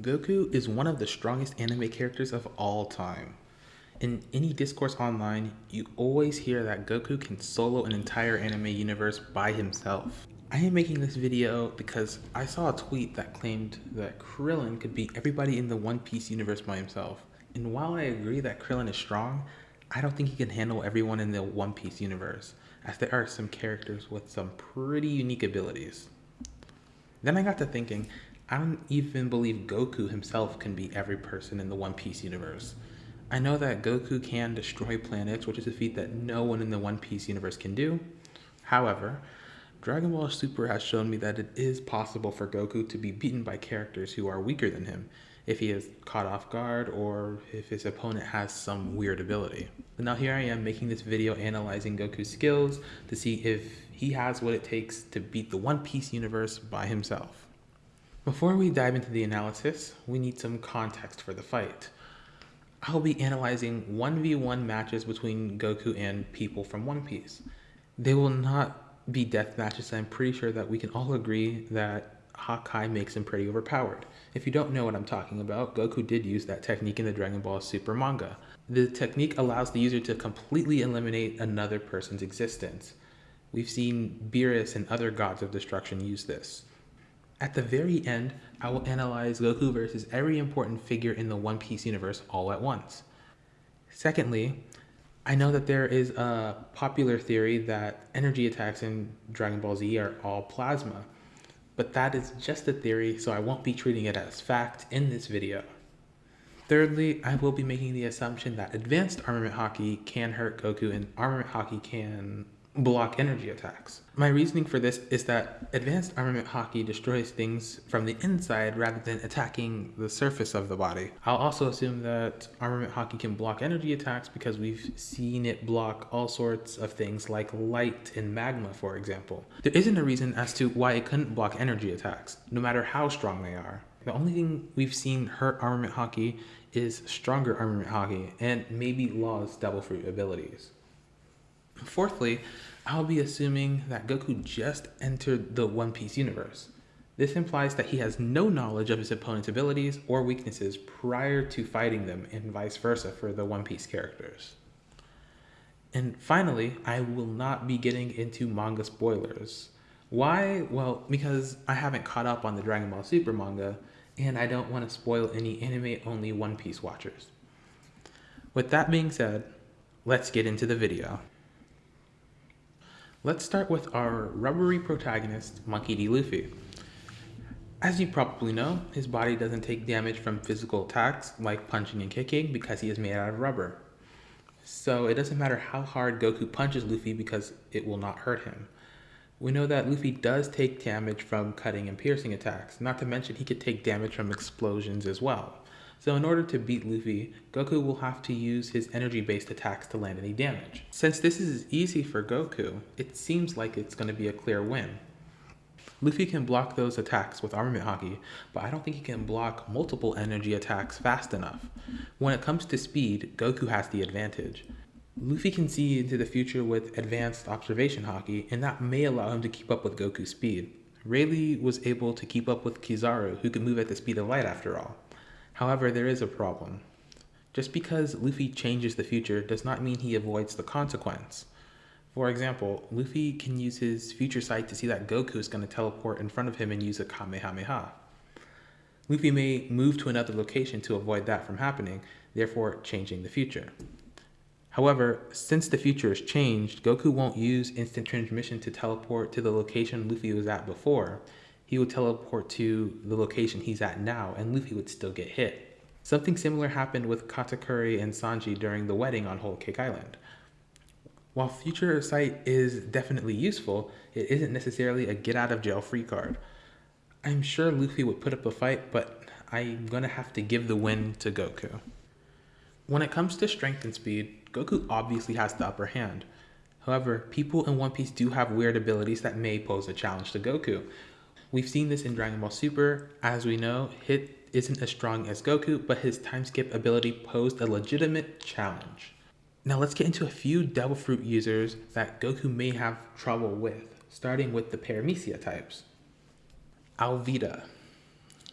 Goku is one of the strongest anime characters of all time. In any discourse online, you always hear that Goku can solo an entire anime universe by himself. I am making this video because I saw a tweet that claimed that Krillin could beat everybody in the One Piece universe by himself. And while I agree that Krillin is strong, I don't think he can handle everyone in the One Piece universe, as there are some characters with some pretty unique abilities. Then I got to thinking, I don't even believe Goku himself can beat every person in the One Piece universe. I know that Goku can destroy planets, which is a feat that no one in the One Piece universe can do. However, Dragon Ball Super has shown me that it is possible for Goku to be beaten by characters who are weaker than him, if he is caught off guard or if his opponent has some weird ability. Now here I am making this video analyzing Goku's skills to see if he has what it takes to beat the One Piece universe by himself. Before we dive into the analysis, we need some context for the fight. I'll be analyzing 1v1 matches between Goku and people from One Piece. They will not be death matches, I'm pretty sure that we can all agree that Hakai makes him pretty overpowered. If you don't know what I'm talking about, Goku did use that technique in the Dragon Ball Super manga. The technique allows the user to completely eliminate another person's existence. We've seen Beerus and other gods of destruction use this. At the very end, I will analyze Goku versus every important figure in the One Piece universe all at once. Secondly, I know that there is a popular theory that energy attacks in Dragon Ball Z are all plasma, but that is just a theory, so I won't be treating it as fact in this video. Thirdly, I will be making the assumption that advanced armament Haki can hurt Goku and armament Haki can block energy attacks. My reasoning for this is that advanced armament Haki destroys things from the inside rather than attacking the surface of the body. I'll also assume that armament Haki can block energy attacks because we've seen it block all sorts of things like light and magma, for example. There isn't a reason as to why it couldn't block energy attacks, no matter how strong they are. The only thing we've seen hurt armament Haki is stronger armament Haki and maybe Law's devil fruit abilities. Fourthly, I'll be assuming that Goku just entered the One Piece universe. This implies that he has no knowledge of his opponent's abilities or weaknesses prior to fighting them and vice versa for the One Piece characters. And finally, I will not be getting into manga spoilers. Why? Well, because I haven't caught up on the Dragon Ball Super manga, and I don't want to spoil any anime-only One Piece watchers. With that being said, let's get into the video. Let's start with our rubbery protagonist, Monkey D. Luffy. As you probably know, his body doesn't take damage from physical attacks like punching and kicking because he is made out of rubber. So it doesn't matter how hard Goku punches Luffy because it will not hurt him. We know that Luffy does take damage from cutting and piercing attacks, not to mention he could take damage from explosions as well. So in order to beat Luffy, Goku will have to use his energy-based attacks to land any damage. Since this is easy for Goku, it seems like it's going to be a clear win. Luffy can block those attacks with Armament Haki, but I don't think he can block multiple energy attacks fast enough. When it comes to speed, Goku has the advantage. Luffy can see into the future with advanced observation Haki, and that may allow him to keep up with Goku's speed. Rayleigh was able to keep up with Kizaru, who could move at the speed of light after all. However, there is a problem. Just because Luffy changes the future does not mean he avoids the consequence. For example, Luffy can use his future sight to see that Goku is going to teleport in front of him and use a Kamehameha. Luffy may move to another location to avoid that from happening, therefore changing the future. However, since the future has changed, Goku won't use instant transmission to teleport to the location Luffy was at before he would teleport to the location he's at now and Luffy would still get hit. Something similar happened with Katakuri and Sanji during the wedding on Whole Cake Island. While Future Sight is definitely useful, it isn't necessarily a get out of jail free card. I'm sure Luffy would put up a fight, but I'm gonna have to give the win to Goku. When it comes to strength and speed, Goku obviously has the upper hand. However, people in One Piece do have weird abilities that may pose a challenge to Goku, We've seen this in Dragon Ball Super. As we know, Hit isn't as strong as Goku, but his time skip ability posed a legitimate challenge. Now let's get into a few Devil Fruit users that Goku may have trouble with, starting with the Paramecia types. Alvida.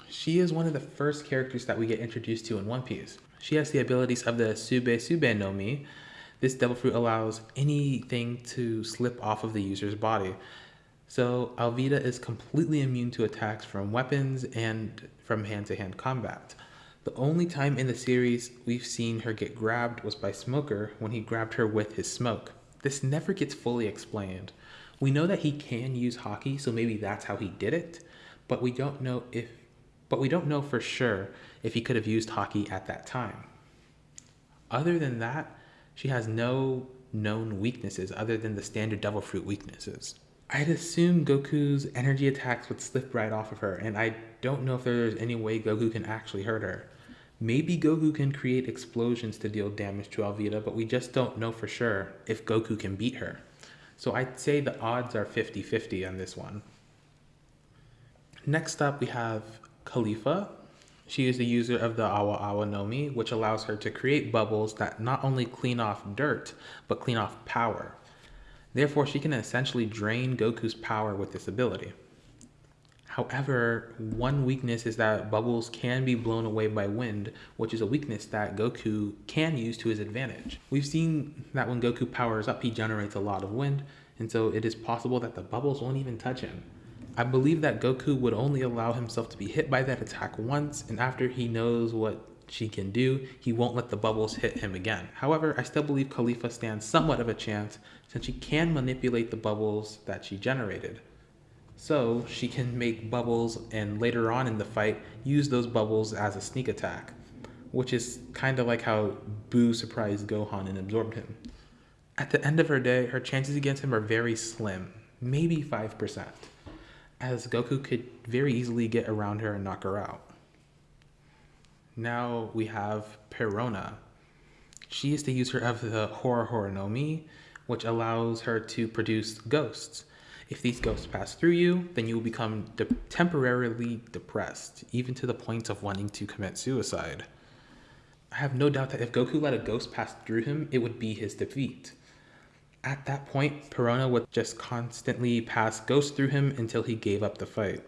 She is one of the first characters that we get introduced to in One Piece. She has the abilities of the Sube Sube no Mi. This devil fruit allows anything to slip off of the user's body. So Alvida is completely immune to attacks from weapons and from hand-to-hand combat. The only time in the series we've seen her get grabbed was by Smoker when he grabbed her with his smoke. This never gets fully explained. We know that he can use Haki, so maybe that's how he did it, but we don't know if but we don't know for sure if he could have used Haki at that time. Other than that, she has no known weaknesses other than the standard Devil Fruit weaknesses. I'd assume Goku's energy attacks would slip right off of her, and I don't know if there's any way Goku can actually hurt her. Maybe Goku can create explosions to deal damage to Alvida, but we just don't know for sure if Goku can beat her. So I'd say the odds are 50-50 on this one. Next up, we have Kalifa. She is the user of the Awa Awa Nomi, which allows her to create bubbles that not only clean off dirt, but clean off power. Therefore, she can essentially drain Goku's power with this ability. However, one weakness is that bubbles can be blown away by wind, which is a weakness that Goku can use to his advantage. We've seen that when Goku powers up, he generates a lot of wind, and so it is possible that the bubbles won't even touch him. I believe that Goku would only allow himself to be hit by that attack once, and after he knows what she can do, he won't let the bubbles hit him again. However, I still believe Kalifa stands somewhat of a chance since she can manipulate the bubbles that she generated. So she can make bubbles and later on in the fight use those bubbles as a sneak attack, which is kind of like how Boo surprised Gohan and absorbed him. At the end of her day, her chances against him are very slim, maybe 5% as Goku could very easily get around her and knock her out. Now we have Perona. She is the user of the Horo Horo no Mi, which allows her to produce ghosts. If these ghosts pass through you, then you will become de temporarily depressed, even to the point of wanting to commit suicide. I have no doubt that if Goku let a ghost pass through him, it would be his defeat. At that point, Perona would just constantly pass ghosts through him until he gave up the fight.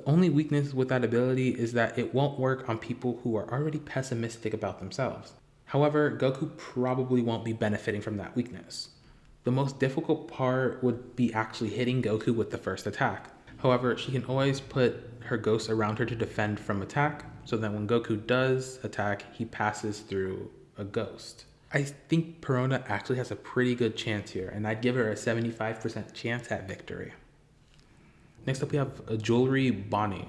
The only weakness with that ability is that it won't work on people who are already pessimistic about themselves. However, Goku probably won't be benefiting from that weakness. The most difficult part would be actually hitting Goku with the first attack. However, she can always put her ghosts around her to defend from attack, so that when Goku does attack, he passes through a ghost. I think Perona actually has a pretty good chance here, and I'd give her a 75% chance at victory. Next up, we have a Jewelry Bonnie.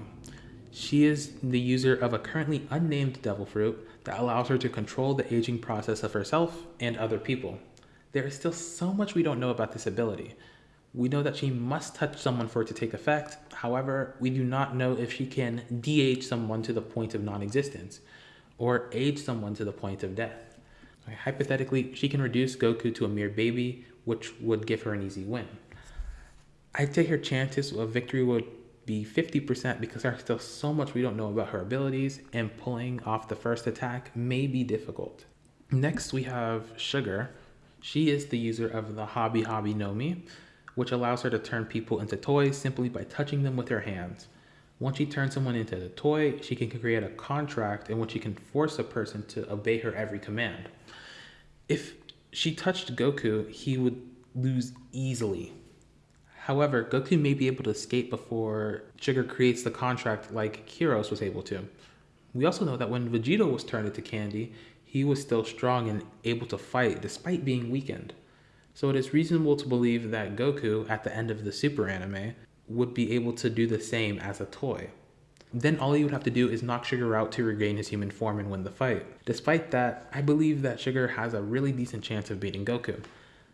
She is the user of a currently unnamed devil fruit that allows her to control the aging process of herself and other people. There is still so much we don't know about this ability. We know that she must touch someone for it to take effect. However, we do not know if she can de-age someone to the point of non-existence or age someone to the point of death. Hypothetically, she can reduce Goku to a mere baby, which would give her an easy win. I'd say her chances of victory would be 50% because there's still so much we don't know about her abilities, and pulling off the first attack may be difficult. Next, we have Sugar. She is the user of the Hobi Hobi no Mi, which allows her to turn people into toys simply by touching them with her hands. Once she turns someone into a toy, she can create a contract in which she can force a person to obey her every command. If she touched Goku, he would lose easily. However, Goku may be able to escape before Sugar creates the contract like Kyros was able to. We also know that when Vegito was turned into candy, he was still strong and able to fight despite being weakened. So it is reasonable to believe that Goku, at the end of the Super anime, would be able to do the same as a toy. Then all he would have to do is knock Sugar out to regain his human form and win the fight. Despite that, I believe that Sugar has a really decent chance of beating Goku.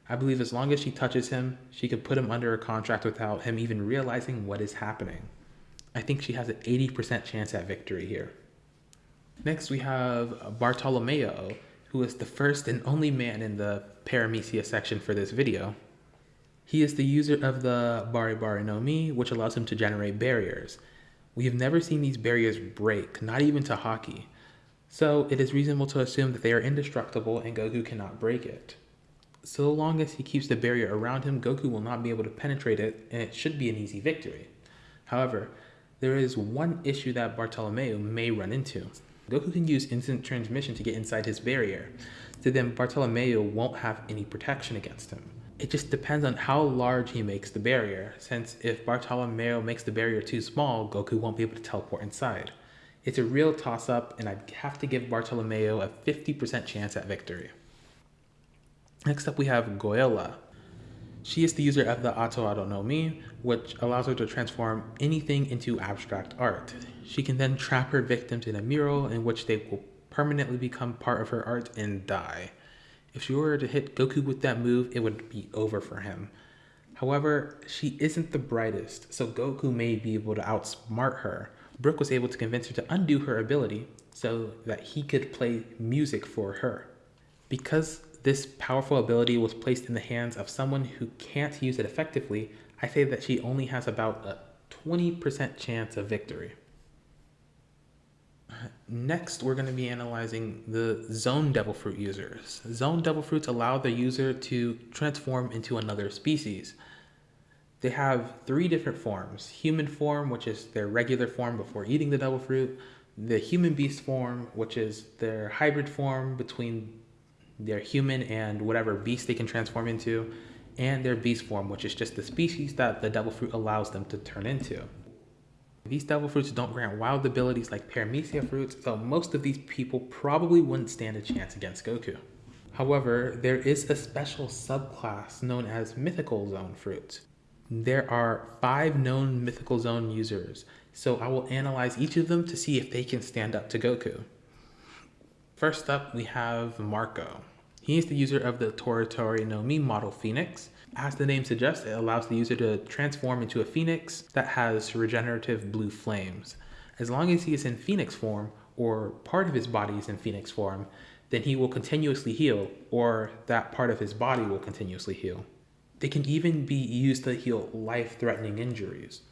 I believe as long as she touches him, she could put him under a contract without him even realizing what is happening. I think she has an 80% chance at victory here. Next we have Bartolomeo, who is the first and only man in the Paramecia section for this video. He is the user of the Bari Bari no Mi, which allows him to generate barriers. We have never seen these barriers break, not even to Haki. So it is reasonable to assume that they are indestructible and Goku cannot break it. So long as he keeps the barrier around him, Goku will not be able to penetrate it and it should be an easy victory. However, There is one issue that Bartolomeo may run into. Goku can use instant transmission to get inside his barrier, so then Bartolomeo won't have any protection against him. It just depends on how large he makes the barrier, since if Bartolomeo makes the barrier too small, Goku won't be able to teleport inside. It's a real toss up, and I'd have to give Bartolomeo a 50% chance at victory. Next up, we have Giolla. She is the user of the Ato no Mi, which allows her to transform anything into abstract art. She can then trap her victims in a mural in which they will permanently become part of her art and die. If she were to hit Goku with that move, it would be over for him. However, she isn't the brightest, so Goku may be able to outsmart her. Brook was able to convince her to undo her ability so that he could play music for her. Because this powerful ability was placed in the hands of someone who can't use it effectively, I say that she only has about a 20% chance of victory. Next, we're going to be analyzing the Zone Devil Fruit users. Zone Devil Fruits allow the user to transform into another species. They have three different forms. Human form, which is their regular form before eating the Devil Fruit. The Human Beast form, which is their hybrid form between their human and whatever beast they can transform into. And their beast form, which is just the species that the Devil Fruit allows them to turn into. These devil fruits don't grant wild abilities like paramecia fruits, so most of these people probably wouldn't stand a chance against Goku. However, there is a special subclass known as mythical zone fruits. There are five known mythical zone users, so I will analyze each of them to see if they can stand up to Goku. First up, we have Marco. He is the user of the Tori Tori no Mi model Phoenix, as the name suggests, it allows the user to transform into a phoenix that has regenerative blue flames. As long as he is in phoenix form, or part of his body is in phoenix form, then he will continuously heal, or that part of his body will continuously heal. They can even be used to heal life-threatening injuries.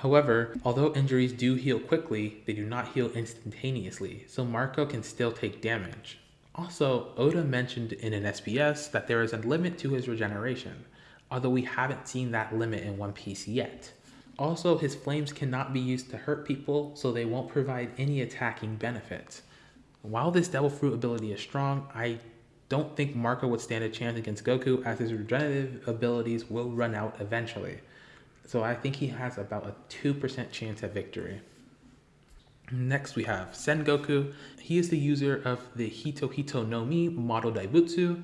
However, although injuries do heal quickly, they do not heal instantaneously, so Marco can still take damage. Also, Oda mentioned in an SBS that there is a limit to his regeneration, although we haven't seen that limit in One Piece yet. Also, his flames cannot be used to hurt people, so they won't provide any attacking benefits. While this Devil Fruit ability is strong, I don't think Marco would stand a chance against Goku as his regenerative abilities will run out eventually. So I think he has about a 2% chance at victory. Next we have Sengoku. He is the user of the Hito Hito no Mi model Daibutsu,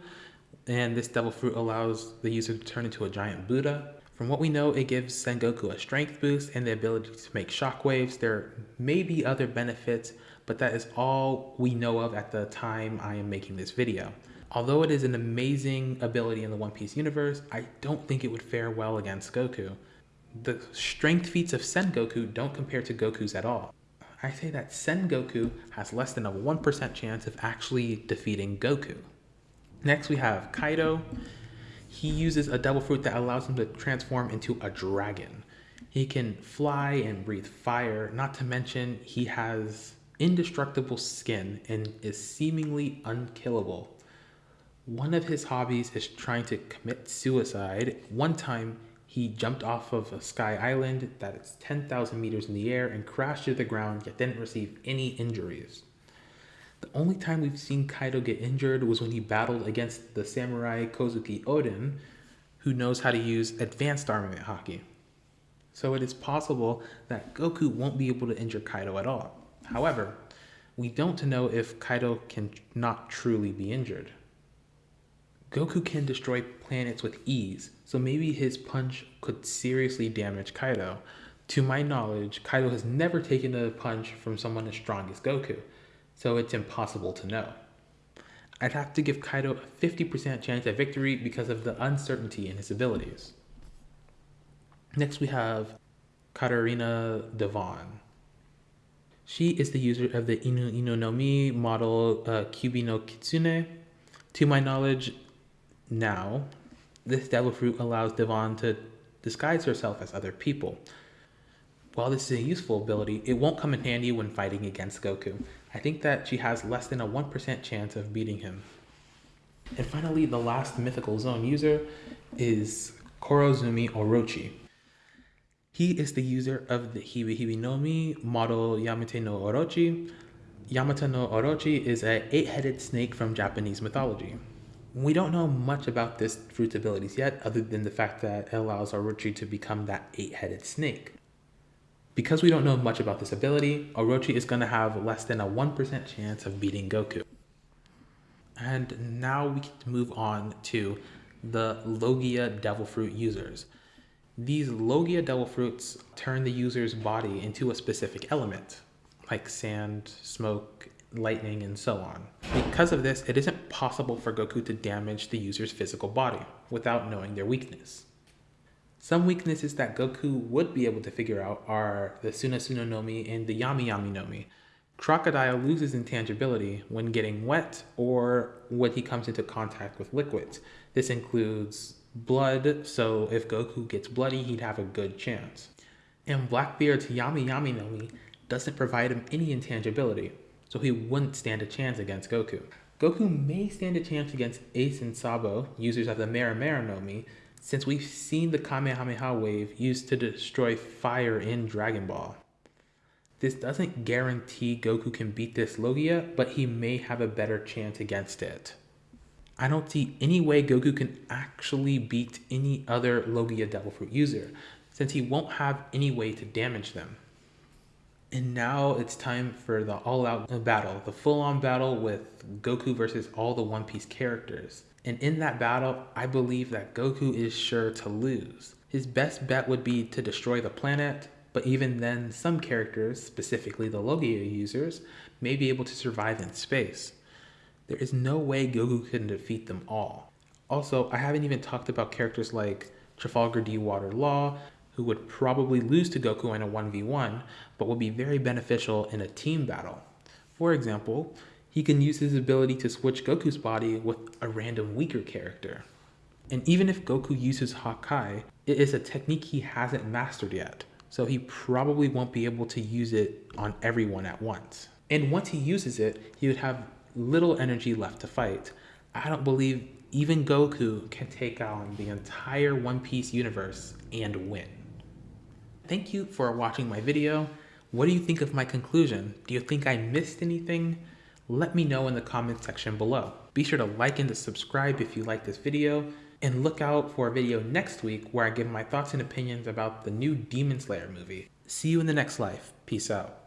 and this devil fruit allows the user to turn into a giant Buddha. From what we know, it gives Sengoku a strength boost and the ability to make shockwaves. There may be other benefits, but that is all we know of at the time I am making this video. Although it is an amazing ability in the One Piece universe, I don't think it would fare well against Goku. The strength feats of Sengoku don't compare to Goku's at all. I say that Sengoku has less than a 1% chance of actually defeating Goku. Next we have Kaido. He uses a devil fruit that allows him to transform into a dragon. He can fly and breathe fire, not to mention he has indestructible skin and is seemingly unkillable. One of his hobbies is trying to commit suicide. One time, he jumped off of a sky island that is 10,000 meters in the air and crashed to the ground, yet didn't receive any injuries. The only time we've seen Kaido get injured was when he battled against the samurai Kozuki Oden, who knows how to use advanced armament Haki. So it is possible that Goku won't be able to injure Kaido at all. However, we don't know if Kaido can not truly be injured. Goku can destroy planets with ease, so maybe his punch could seriously damage Kaido. To my knowledge, Kaido has never taken a punch from someone as strong as Goku, so it's impossible to know. I'd have to give Kaido a 50% chance at victory because of the uncertainty in his abilities. Next we have Katarina Devon. She is the user of the Inu Inu no Mi model uh, Kyubi no Kitsune. To my knowledge, now, this devil fruit allows Devon to disguise herself as other people. While this is a useful ability, it won't come in handy when fighting against Goku. I think that she has less than a 1% chance of beating him. And finally, the last mythical zone user is Kurozumi Orochi. He is the user of the Hebi Hebi no Mi model Yamata no Orochi. Yamata no Orochi is a eight-headed snake from Japanese mythology. We don't know much about this fruit's abilities yet, other than the fact that it allows Orochi to become that eight-headed snake. Because we don't know much about this ability, Orochi is going to have less than a 1% chance of beating Goku. And now we can move on to the Logia Devil Fruit users. These Logia Devil Fruits turn the user's body into a specific element, like sand, smoke, lightning, and so on. Because of this, it isn't possible for Goku to damage the user's physical body without knowing their weakness. Some weaknesses that Goku would be able to figure out are the Suna Suna no Mi and the Yami Yami no Mi. Crocodile loses intangibility when getting wet or when he comes into contact with liquids. This includes blood, so if Goku gets bloody, he'd have a good chance. And Blackbeard's Yami Yami no Mi doesn't provide him any intangibility, so he wouldn't stand a chance against Goku. Goku may stand a chance against Ace and Sabo, users of the Mera Mera no Mi, since we've seen the Kamehameha wave used to destroy fire in Dragon Ball. This doesn't guarantee Goku can beat this Logia, but he may have a better chance against it. I don't see any way Goku can actually beat any other Logia Devil Fruit user, since he won't have any way to damage them. And now it's time for the all-out battle, the full-on battle with Goku versus all the One Piece characters. And in that battle, I believe that Goku is sure to lose. His best bet would be to destroy the planet, but even then, some characters, specifically the Logia users, may be able to survive in space. There is no way Goku can defeat them all. Also, I haven't even talked about characters like Trafalgar D. Water Law, who would probably lose to Goku in a 1v1, but would be very beneficial in a team battle. For example, he can use his ability to switch Goku's body with a random weaker character. And even if Goku uses Hakai, it is a technique he hasn't mastered yet, so he probably won't be able to use it on everyone at once. And once he uses it, he would have little energy left to fight. I don't believe even Goku can take on the entire One Piece universe and win. Thank you for watching my video. What do you think of my conclusion? Do you think I missed anything? let me know in the comment section below. Be sure to like and to subscribe if you like this video, and look out for a video next week where I give my thoughts and opinions about the new Demon Slayer movie. See you in the next life. Peace out.